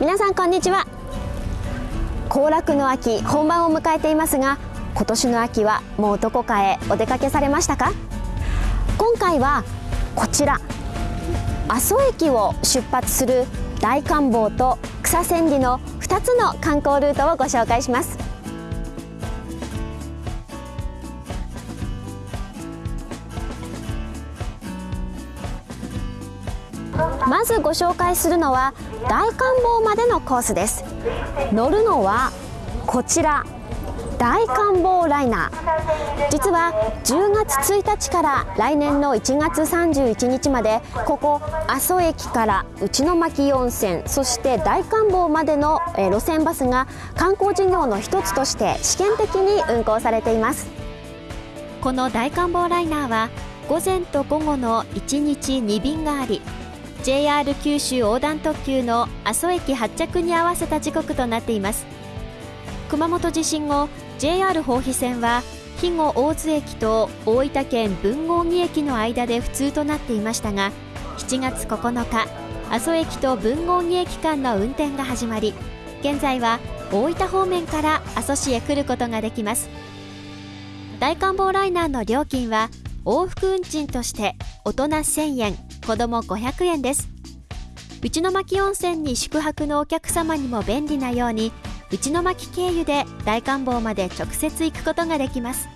皆さんこんにちは。行楽の秋本番を迎えていますが今年の秋はもうどこかへお出かけされましたか？今回はこちら。阿蘇駅を出発する大観峰と草千里の2つの観光ルートをご紹介します。まずご紹介するのは大観峰までのコースです。乗るのはこちら大観峰ライナー。実は10月1日から来年の1月31日までここ阿蘇駅から内巻温泉そして大観峰までの路線バスが観光事業の一つとして試験的に運行されています。この大観峰ライナーは午前と午後の1日2便があり JR 九州横断特急の阿蘇駅発着に合わせた時刻となっています。熊本地震後 JR 豊肥線は肥後大津駅と大分県豊後木駅の間で普通となっていましたが7月9日阿蘇駅と豊後木駅間の運転が始まり現在は大分方面から阿蘇市へ来ることができます。大観峰ライナーの料金は往復運賃として大人1000円。子供500円です。内巻温泉に宿泊のお客様にも便利なように内巻経由で大観峰まで直接行くことができます。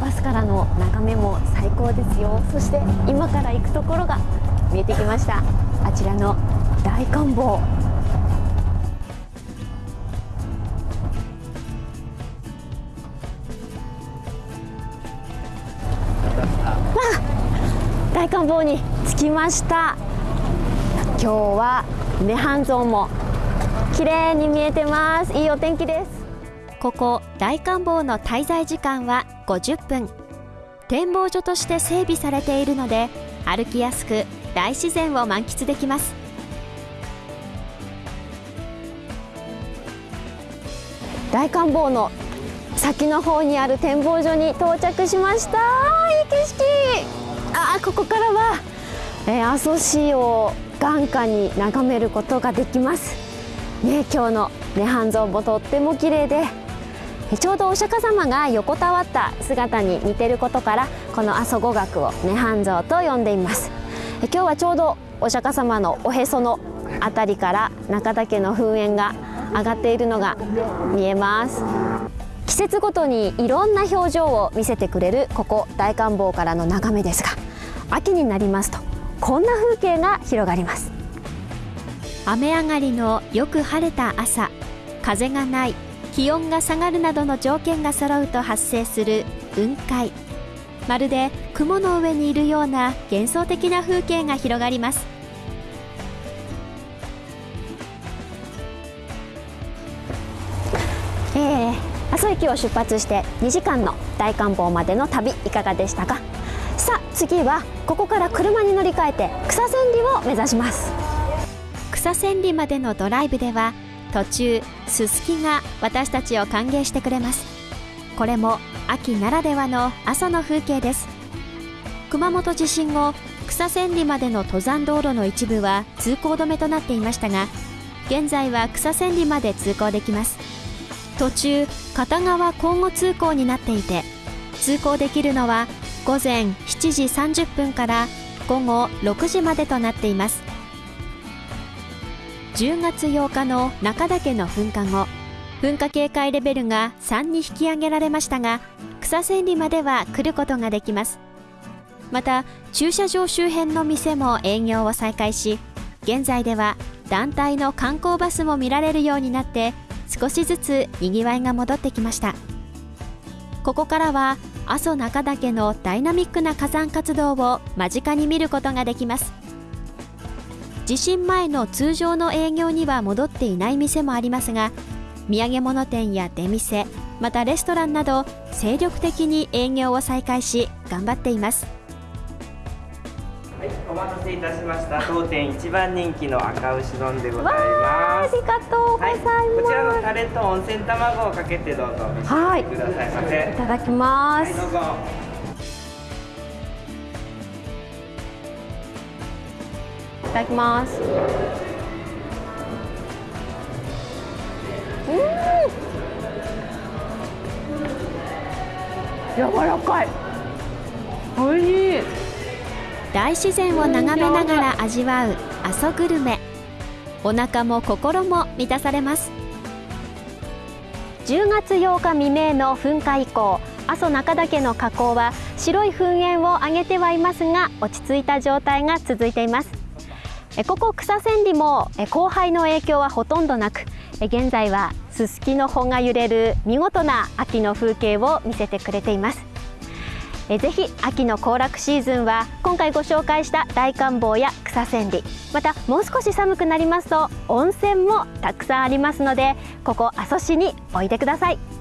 バスからの眺めも最高ですよ。そして今から行くところが見えてきました。あちらの大観峰大観峰に着きました。今日は涅槃像も綺麗に見えてます。いいお天気です。ここ大観峰の滞在時間は50分。展望所として整備されているので歩きやすく大自然を満喫できます。大観峰の先の方にある展望所に到着しました。いい景色あここからは、えー、阿蘇市を眼下に眺めることができます。ね今日の涅槃像もとっても綺麗でちょうどお釈迦様が横たわった姿に似てることからこの阿蘇五岳を涅槃像と呼んでいます。今日はちょうどお釈迦様のおへそのあたりから中岳の噴煙が上がっているのが見えます。節ごとにいろんな表情を見せてくれるここ大観峰からの眺めですが秋になりますとこんな風景が広がります。雨上がりのよく晴れた朝風がない気温が下がるなどの条件が揃うと発生する雲海。まるで雲の上にいるような幻想的な風景が広がります。えー、駅を出発して2時間の大観峰までの旅いかがでしたか？さあ次はここから車に乗り換えて草千里を目指します。草千里までのドライブでは途中すすきが私たちを歓迎してくれます。これも秋ならではの朝の風景です。熊本地震後草千里までの登山道路の一部は通行止めとなっていましたが現在は草千里まで通行できます。途中片側交互通行になっていて通行できるのは午前7時30分から午後6時までとなっています。10月8日の中岳の噴火後噴火警戒レベルが3に引き上げられましたが草千里までは来ることができます。また駐車場周辺の店も営業を再開し現在では団体の観光バスも見られるようになって少しずつにぎわいが戻ってきました。ここからは阿蘇中岳のダイナミックな火山活動を間近に見ることができます。地震前の通常の営業には戻っていない店もありますが土産物店や出店またレストランなど精力的に営業を再開し頑張っています、お待たせいたしました。当店一番人気の赤牛丼でございます。ありがとうございます、はい、こちらのタレと温泉卵をかけてどうぞ召し上がってくださいませ。はい、いただきます。はい、どうぞ。ただきますうん柔らかい美味しい大自然を眺めながら味わう阿蘇グルメ。お腹も心も満たされます。10月8日未明の噴火以降阿蘇中岳の火口は白い噴煙を上げてはいますが落ち着いた状態が続いています。ここ草千里も降灰の影響はほとんどなく現在はすすきの穂が揺れる見事な秋の風景を見せてくれています。えぜひ秋の行楽シーズンは今回ご紹介した大観望や草千里またもう少し寒くなりますと温泉もたくさんありますのでここ阿蘇市においでください。